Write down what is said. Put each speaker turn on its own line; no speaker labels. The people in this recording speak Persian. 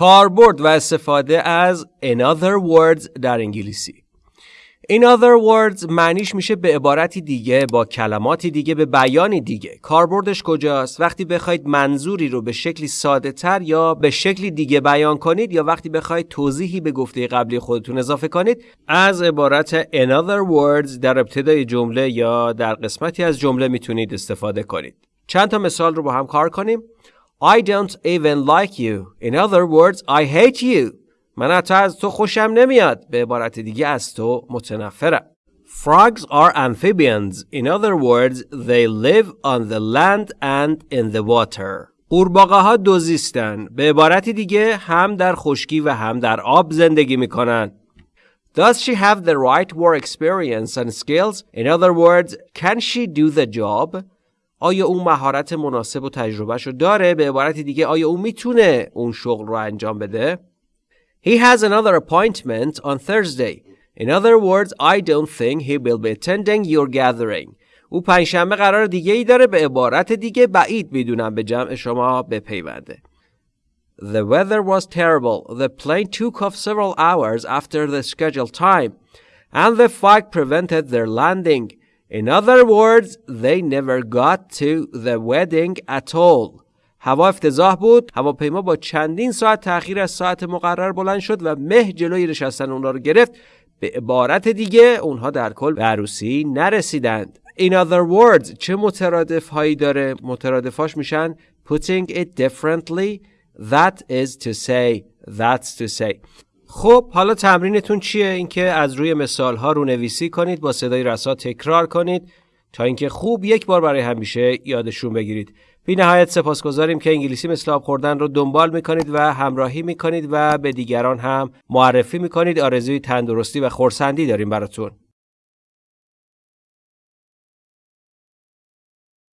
کاربرد و استفاده از in other words در انگلیسی. In other words معنیش میشه به عبارتی دیگه با کلماتی دیگه به بیانی دیگه. کاربردش کجاست؟ وقتی بخواید منظوری رو به شکلی ساده تر یا به شکلی دیگه بیان کنید یا وقتی بخواید توضیحی به گفته قبلی خودتون اضافه کنید از عبارت in other words در ابتدای جمله یا در قسمتی از جمله می‌تونید استفاده کنید. چند تا مثال رو با هم کار کنیم. I don't even like you in other words I hate you من حتی از تو خوشم نمیاد به عبارت دیگه از تو متنفرم Frogs are amphibians. In other words, they live on the land and in the water. قورباغه ها دوزیستن. به عبارت دیگه هم در خشکی و هم در آب زندگی میکنن. Does she have the right work experience and skills? In other words, can she do the job? آیا اون مهارت مناسب و تجربهش رو داره؟ به عبارت دیگه آیا اون می‌تونه اون شغل رو انجام بده؟ He has another appointment on Thursday. In other words, I don't think he will be attending your gathering. او پنجشنبه قرار دیگه ای داره به عبارت دیگه بعید می‌دونم به جمع شما بپیونده. The weather was terrible. The plane took off several hours after the scheduled time, and the fog prevented their landing. In other words, they never got to the wedding at all. هوا افتضاح بود هواپیما با چندین ساعت تأخیر از ساعت مقرر بلند شد و مه جلوی نشستن اونها رو گرفت به عبارت دیگه اونها در کل به عروسی نرسیدند In other words چه مترادف هایی داره مترادفاش میشن putting it differently that is to say that's to say خب حالا تمرینتون چیه؟ اینکه از روی مثال ها رو نویسی کنید با صدای رسا تکرار کنید تا اینکه خوب یک بار برای همیشه یادشون بگیرید. بی نهایت سپاسگزاریم که انگلیسی مثل آب خوردن رو دنبال می‌کنید و همراهی می‌کنید و به دیگران هم معرفی می‌کنید. آرزوی تندرستی و خورسندی داریم براتون.